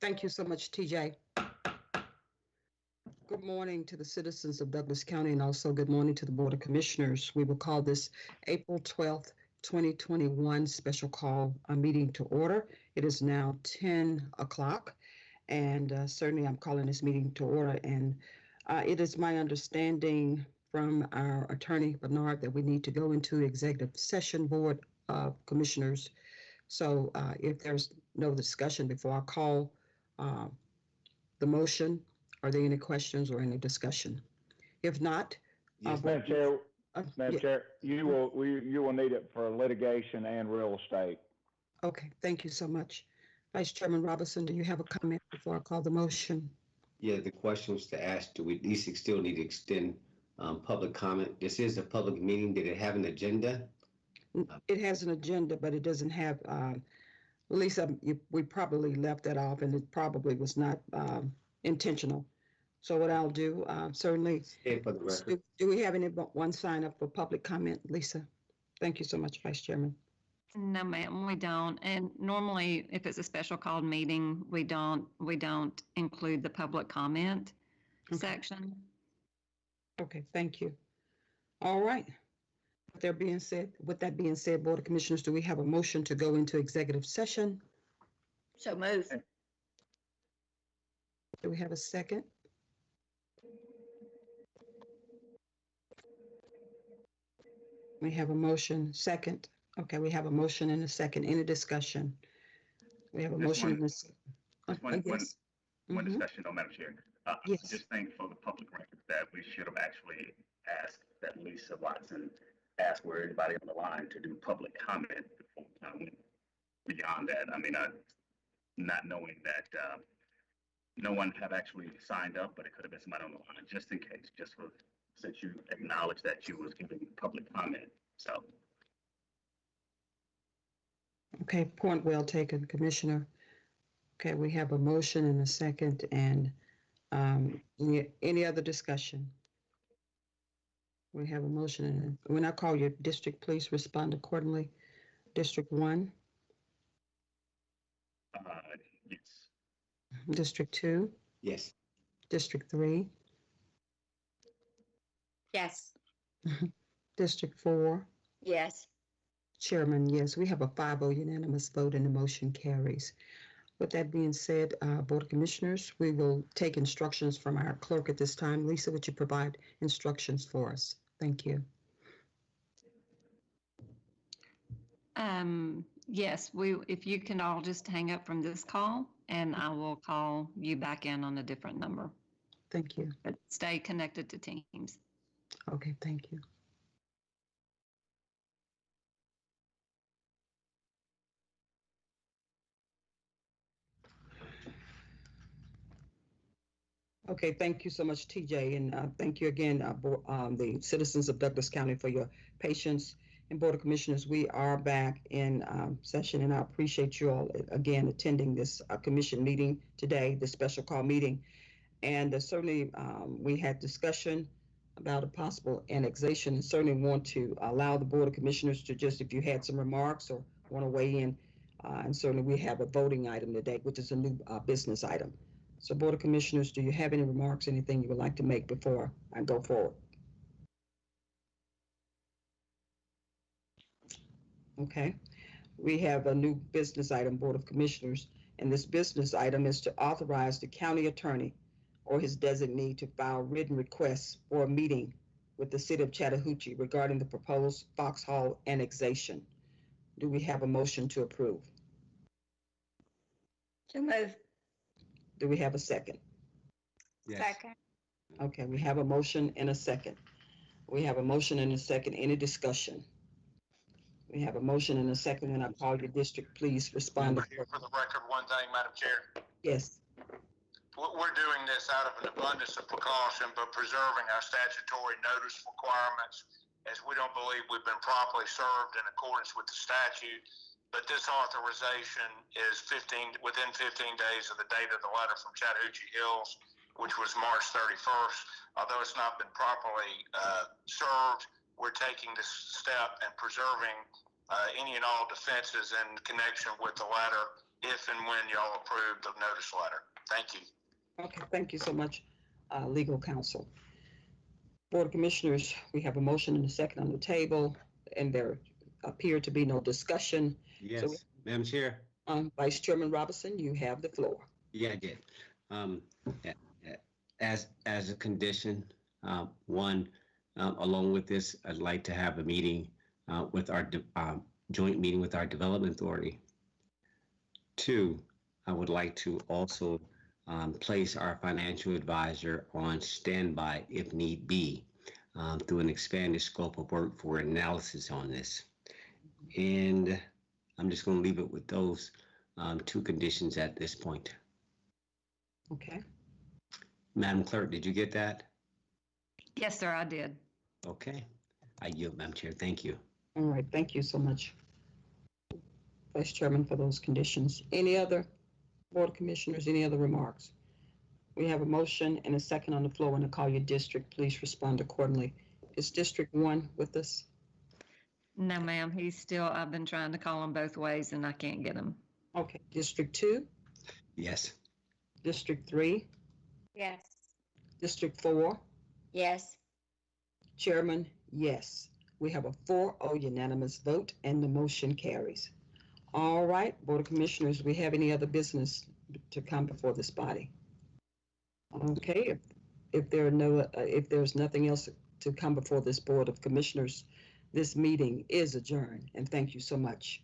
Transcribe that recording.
Thank you so much, TJ. Good morning to the citizens of Douglas County and also good morning to the Board of Commissioners. We will call this April 12th, 2021 special call a meeting to order. It is now 10 o'clock and uh, certainly I'm calling this meeting to order and uh, it is my understanding from our attorney Bernard that we need to go into executive session board of commissioners. So uh, if there's no discussion before I call uh, the motion, are there any questions or any discussion? If not, uh, Yes, Madam Chair, uh, Madam yeah, Chair, you will, we, you will need it for litigation and real estate. okay, thank you so much. Vice Chairman Robinson, do you have a comment before I call the motion? Yeah, the question was to ask, do we at least still need to extend um, public comment? This is a public meeting. Did it have an agenda? It has an agenda, but it doesn't have, uh, Lisa, you- we probably left that off and it probably was not um, intentional. So what I'll do, uh, certainly, Say for the record. do do we have anyone sign up for public comment? Lisa? Thank you so much, Vice Chairman. No, ma'am, we don't. And normally, if it's a special called meeting, we don't, we don't include the public comment Okay. section. Okay, thank you. All right. With There being said, with that being said, Board of Commissioners, do we have a motion to go into executive session? So move. Do we have a second? We have a motion, second. Okay, we have a motion and a second. Any discussion? We have a Just motion one- and a. s- uh, one- uh, one- yes. One Mhm. discussion, though, Madam Chair. Uh, I Yes. Just think for the public record that we should have actually asked that Lisa Watson ask where anybody on the line to do public comment before of went beyond that. I mean, uh, not knowing that, uh, no one have actually signed up, but it could have been somebody on the line, just in case, just for, since you acknowledged that you was giving public comment. So Okay, point well taken, Commissioner. Okay, we have a motion and a second and um, any, any other discussion? We have a motion and when I call your district, please respond accordingly. District one, uh, yes, District two, Yes. District three, Yes. District four. Yes. Chairman, yes, we have a 5-0 unanimous vote and the motion carries. With that being said, uh, Board of Commissioners, we will take instructions from our clerk at this time. Lisa, would you provide instructions for us? Thank you. Um, yes, we, if you can all just hang up from this call and I will call you back in on a different number, Thank you. but stay connected to Teams. Okay, thank you. Okay, thank you so much, TJ, and uh, thank you again, uh, Bo- um, the citizens of Douglas County for your patience. And Board of Commissioners, we are back in um, session, and I appreciate you all uh, again attending this uh, commission meeting today, this special call meeting. And uh, certainly, um, we had discussion about a possible annexation and certainly want to allow the Board of Commissioners to just, if you had some remarks or want to weigh in. Uh, and certainly we have a voting item today, which is a new, uh, business item. So Board of Commissioners, do you have any remarks, anything you would like to make before I go forward? Okay, we have a new business item, Board of Commissioners, and this business item is to authorize the county attorney or his designee to file written requests for a meeting with the city of Chattahoochee regarding the proposed Foxhall annexation. Do we have a motion to approve? So move. Do we have a second? Yes. Second. Okay, we have a motion and a second. We have a motion and a second. Any discussion? We have a motion and a second, and I call your district, please respond. For the record, one thing, Madam Chair, Yes, we're, we're doing this out of an abundance of precaution, but preserving our statutory notice requirements as we don't believe we've been properly served in accordance with the statute. But this authorization is fifteen, within fifteen days of the date of the letter from Chattahoochee Hills, which was March thirty-first. Although it's not been properly, uh, served, we're taking this step and preserving uh, any and all defenses in connection with the letter if and when y'all approve the notice letter. Thank you. Okay, thank you so much, uh, legal counsel. Board of Commissioners, we have a motion and a second on the table, and there appear to be no discussion. Yes, Madam Chair? Um, Vice Chairman Robinson, you have the floor. Yeah, I did. Um, a- a- as, as a condition, uh, one, um, along with this, I'd like to have a meeting, uh, with our, de- um, joint meeting with our Development Authority. Two, I would like to also, um, place our financial advisor on standby if need be, um, through an expanded scope of work for analysis on this. And I'm just gonna leave it with those, um, two conditions at this point. Okay, Madam Clerk, did you get that? Yes, sir, I did. Okay. I yield, Madam Chair. Thank you. all right, thank you so much. Vice Chairman for those conditions. Any other Board of Commissioners, any other remarks? We have a motion and a second on the floor, and I call your district, please respond accordingly. Is District One with us? No, ma'am, he's still, I've been trying to call him both ways and I can't get him. Okay, District Two, Yes. District Three, Yes. District Four, Yes. Chairman, yes. We have a 4-0 unanimous vote and the motion carries. All right, Board of Commissioners, we have any other business to come before this body? Okay, if, if there are no, uh, if there's nothing else to come before this Board of Commissioners, this meeting is adjourned, and thank you so much.